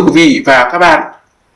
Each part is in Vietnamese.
Thưa quý vị và các bạn,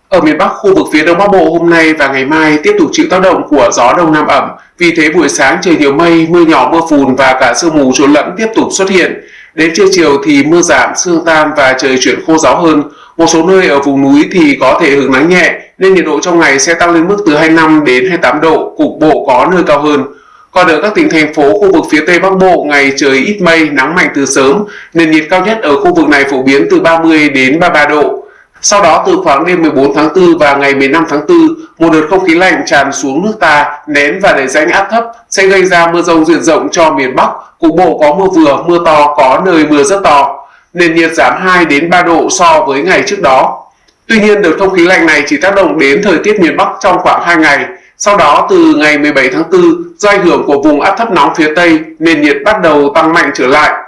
ở miền Bắc khu vực phía Đông Bắc Bộ hôm nay và ngày mai tiếp tục chịu tác động của gió Đông Nam ẩm. Vì thế buổi sáng trời nhiều mây, mưa nhỏ mưa phùn và cả sương mù trộn lẫn tiếp tục xuất hiện. Đến trưa chiều thì mưa giảm, sương tan và trời chuyển khô ráo hơn. Một số nơi ở vùng núi thì có thể hứng nắng nhẹ nên nhiệt độ trong ngày sẽ tăng lên mức từ 25 đến 28 độ, cục bộ có nơi cao hơn. Còn ở các tỉnh thành phố khu vực phía Tây Bắc Bộ, ngày trời ít mây, nắng mạnh từ sớm, nền nhiệt cao nhất ở khu vực này phổ biến từ 30 đến 33 độ. Sau đó từ khoảng đêm 14 tháng 4 và ngày 15 tháng 4, một đợt không khí lạnh tràn xuống nước ta, nén và đẩy rãnh áp thấp sẽ gây ra mưa rông diện rộng cho miền Bắc, cục bộ có mưa vừa, mưa to, có nơi mưa rất to. Nền nhiệt giảm 2 đến 3 độ so với ngày trước đó. Tuy nhiên, đợt không khí lạnh này chỉ tác động đến thời tiết miền Bắc trong khoảng 2 ngày. Sau đó, từ ngày 17 tháng 4, do ảnh hưởng của vùng áp thấp nóng phía Tây, nền nhiệt bắt đầu tăng mạnh trở lại.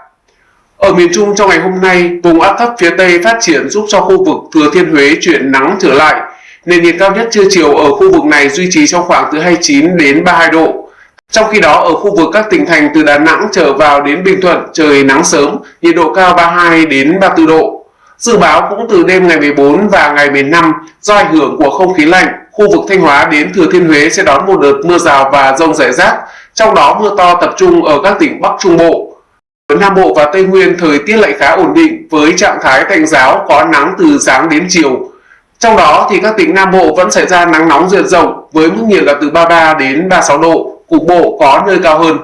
Ở miền Trung trong ngày hôm nay, vùng áp thấp phía Tây phát triển giúp cho khu vực Thừa Thiên Huế chuyển nắng trở lại. Nền nhiệt cao nhất trưa chiều ở khu vực này duy trì trong khoảng từ 29 đến 32 độ. Trong khi đó ở khu vực các tỉnh thành từ Đà Nẵng trở vào đến Bình Thuận trời nắng sớm, nhiệt độ cao 32 đến 34 độ. Dự báo cũng từ đêm ngày 14 và ngày 15 do ảnh hưởng của không khí lạnh, khu vực Thanh Hóa đến Thừa Thiên Huế sẽ đón một đợt mưa rào và rông rải rác, trong đó mưa to tập trung ở các tỉnh Bắc Trung Bộ. Nam Bộ và Tây Nguyên thời tiết lại khá ổn định với trạng thái tạnh giáo có nắng từ sáng đến chiều. Trong đó thì các tỉnh Nam Bộ vẫn xảy ra nắng nóng diện rộng với mức nhiệt là từ 33 đến 36 độ, cục bộ có nơi cao hơn.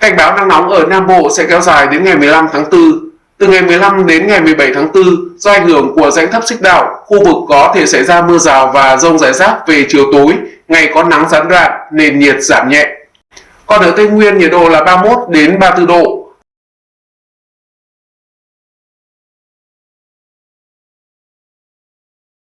Cảnh báo nắng nóng ở Nam Bộ sẽ kéo dài đến ngày 15 tháng 4. Từ ngày 15 đến ngày 17 tháng 4, do ảnh hưởng của rãnh thấp xích đạo, khu vực có thể xảy ra mưa rào và rông rải rác về chiều tối, ngày có nắng gián đoạn, nền nhiệt giảm nhẹ. Còn ở Tây Nguyên nhiệt độ là 31 đến 34 độ,